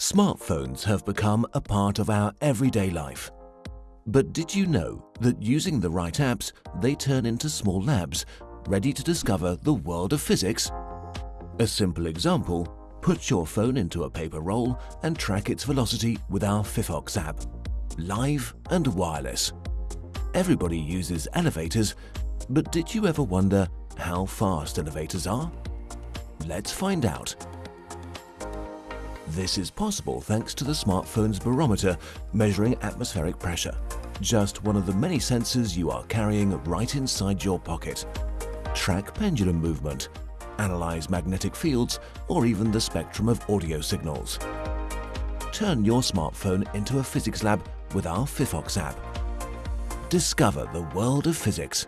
Smartphones have become a part of our everyday life. But did you know that using the right apps, they turn into small labs, ready to discover the world of physics? A simple example, put your phone into a paper roll and track its velocity with our Phyphox app. Live and wireless. Everybody uses elevators, but did you ever wonder how fast elevators are? Let's find out. This is possible thanks to the smartphone's barometer measuring atmospheric pressure, just one of the many sensors you are carrying right inside your pocket. Track pendulum movement, analyze magnetic fields, or even the spectrum of audio signals. Turn your smartphone into a physics lab with our Phyphox app. Discover the world of physics